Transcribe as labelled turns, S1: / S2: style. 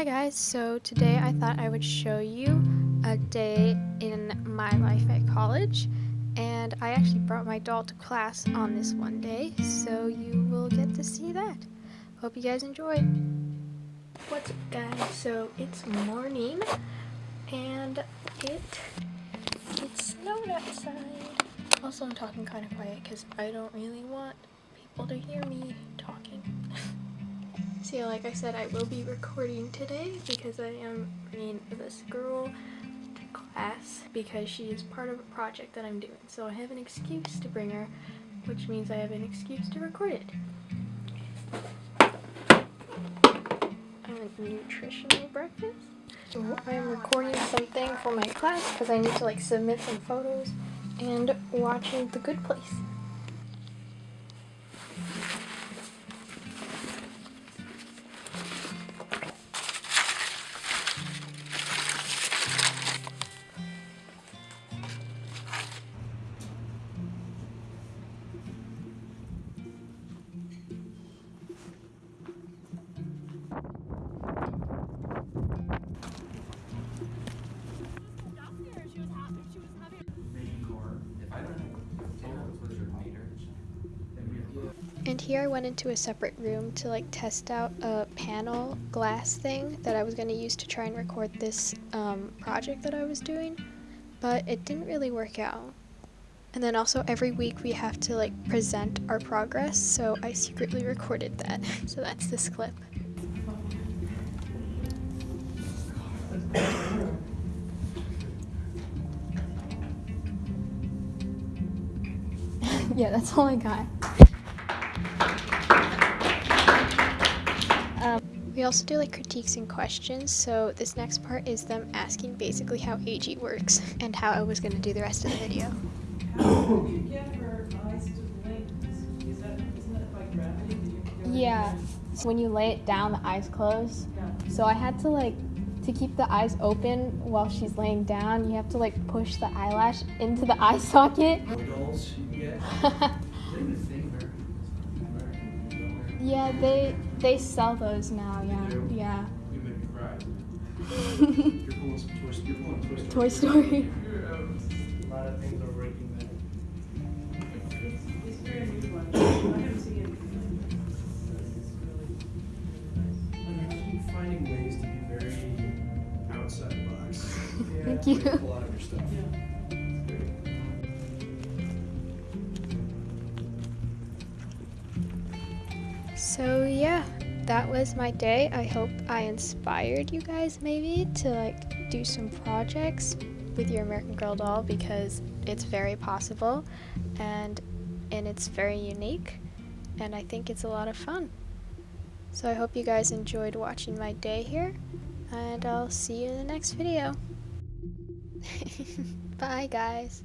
S1: Hi guys, so today I thought I would show you a day in my life at college and I actually brought my doll to class on this one day so you will get to see that. Hope you guys enjoy. What's up guys, so it's morning and it it snowed outside. Also I'm talking kind of quiet because I don't really want people to hear me talking. So like I said, I will be recording today because I am bringing this girl to class because she is part of a project that I'm doing. So I have an excuse to bring her, which means I have an excuse to record it. I'm a nutritional breakfast. So I am recording something for my class because I need to like submit some photos and watching The Good Place. And here I went into a separate room to like test out a panel glass thing that I was going to use to try and record this um, project that I was doing, but it didn't really work out. And then also every week we have to like present our progress, so I secretly recorded that. so that's this clip. yeah, that's all I got. We also do like critiques and questions, so this next part is them asking basically how AG works and how I was going to do the rest of the video.
S2: Yeah, when you lay it down, the eyes close. So I had to like, to keep the eyes open while she's laying down, you have to like push the eyelash into the eye socket. Yeah, they they sell those now. Yeah, yeah.
S3: You make me cry. you're pulling some Toy, you're pulling Toy Story.
S2: Toy Story.
S3: Um, a lot of things are breaking there.
S4: It's very new one. I haven't seen anything like this.
S3: I keep finding ways to be very outside the box.
S2: Thank you.
S3: Pull out of your stuff.
S4: Yeah.
S1: So yeah, that was my day. I hope I inspired you guys maybe to like do some projects with your American Girl doll because it's very possible and and it's very unique and I think it's a lot of fun. So I hope you guys enjoyed watching my day here and I'll see you in the next video. Bye guys.